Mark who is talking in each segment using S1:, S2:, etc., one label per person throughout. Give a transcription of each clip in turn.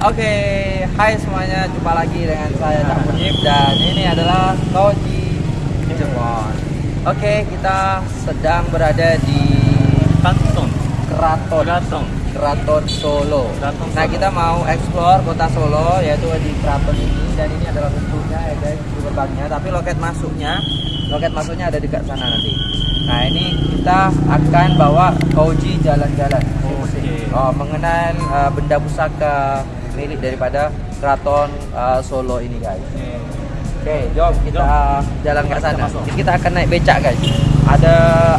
S1: Oke, hai semuanya, jumpa lagi dengan saya Cak Munib dan ini adalah Koji Jemon. Oke, kita sedang berada di
S2: Kantong,
S1: Keraton
S2: Keraton.
S1: Keraton Solo.
S2: Keraton
S1: Nah, kita mau explore kota Solo yaitu di keraton ini dan ini adalah bentuknya ya guys, di gerbangnya, tapi loket masuknya loket masuknya ada dekat sana nanti. Nah, ini kita akan bawa Koji jalan-jalan.
S2: Oke.
S1: Oh, mengenal uh, benda pusaka milik daripada keraton uh, Solo ini guys. Oke, jom kita jalan ke
S2: kita
S1: sana.
S2: masuk.
S1: Kita akan naik becak guys. Ada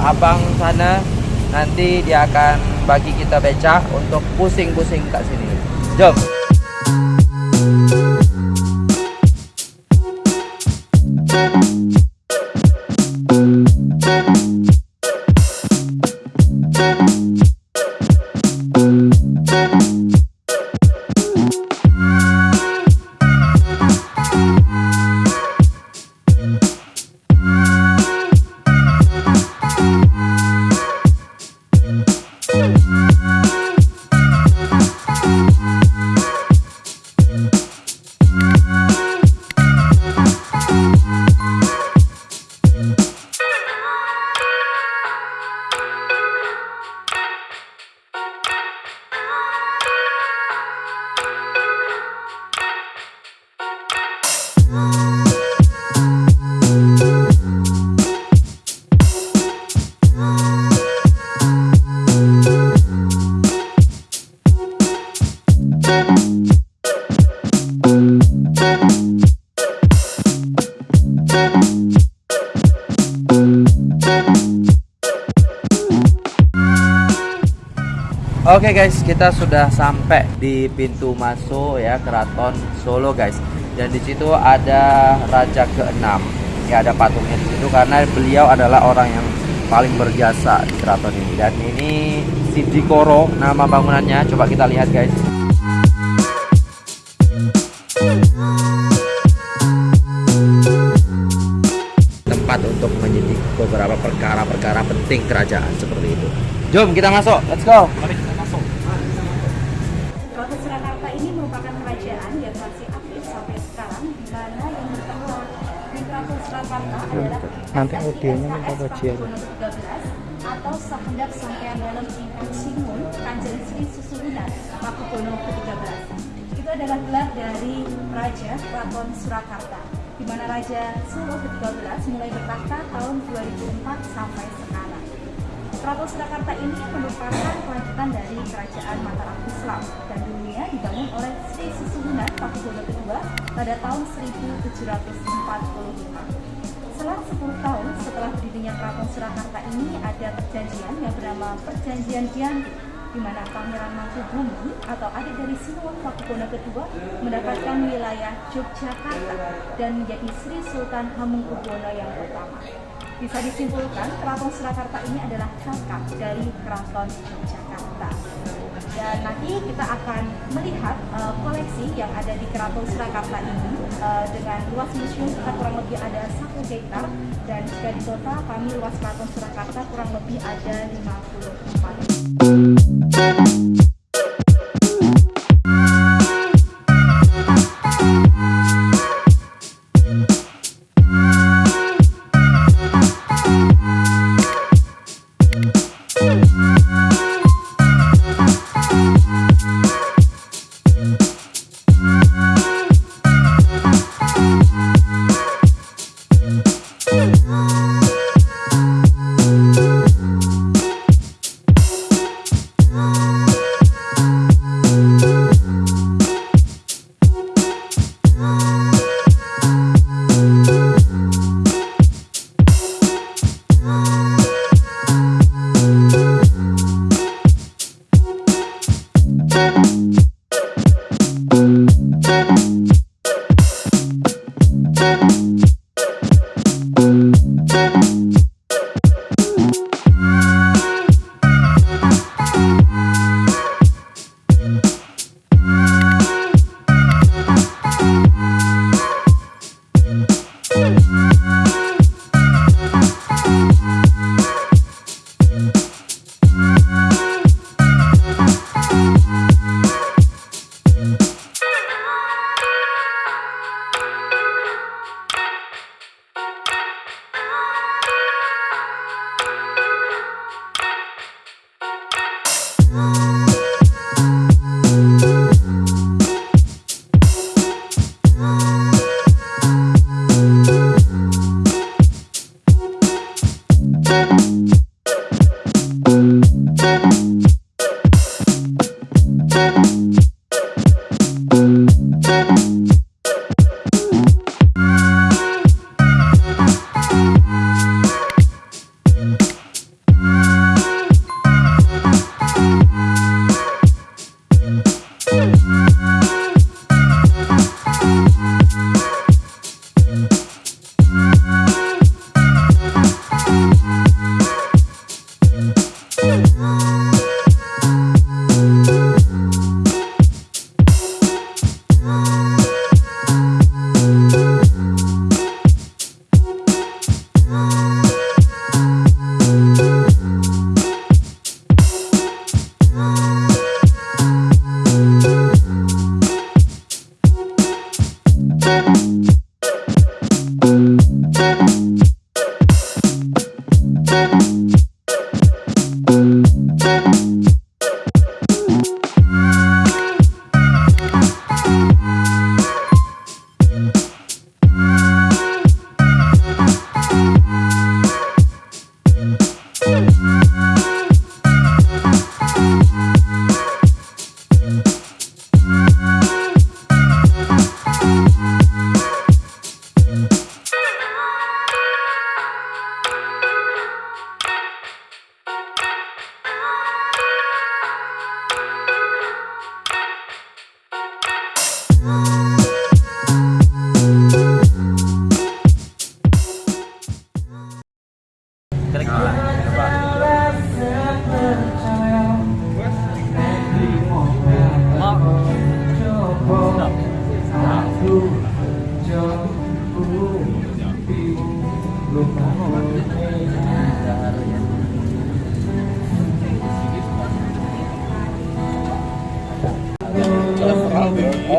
S1: abang sana nanti dia akan bagi kita becak untuk pusing-pusing kat sini. Jom. Oke guys, kita sudah sampai di pintu masuk ya keraton Solo guys. Dan di situ ada raja ke-6. Ya ada patungnya di situ karena beliau adalah orang yang paling berjasa di keraton ini. Dan ini Sidikoro nama bangunannya. Coba kita lihat guys. Tempat untuk menyidik beberapa perkara-perkara penting kerajaan seperti itu. Jom kita masuk, let's go.
S2: Mari
S3: Nanti audionya minta
S4: 13 atau Sahendap Sampean Dalam Ingkang Singun Kanjeng Sri Susuhunan Pakubono ke-13. Itu adalah gelar dari Raja Keraton Surakarta di mana Raja Solo ke-13 mulai bertahta tahun 2004 sampai sekarang. Keraton Surakarta ini merupakan kelanjutan dari kerajaan Mataram Islam dan dulunya dibangun oleh Sri Susuhunan Pakubono II pada tahun 1745. Selang 10 tahun setelah berdirinya Keraton Surakarta ini ada perjanjian yang bernama Perjanjian Giyanti di mana Pangeran Mangkubumi atau adik dari Sinuwun Pakubono II mendapatkan wilayah Yogyakarta dan menjadi Sri Sultan Hamengkubuwono yang pertama. Bisa disimpulkan Keraton Surakarta ini adalah kakak dari Keraton Yogyakarta. Dan nanti kita akan melihat eh, koleksi yang ada di Keraton Surakarta ini eh, dengan luas museum kita kurang lebih ada satu hektar dan jika di total kami luas Keraton Surakarta kurang lebih ada 54
S1: Oh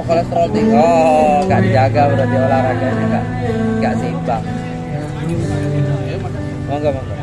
S1: kolesterol tinggi. Oh nggak dijaga berarti olahraganya nggak nggak seimbang. Oh enggak mangga.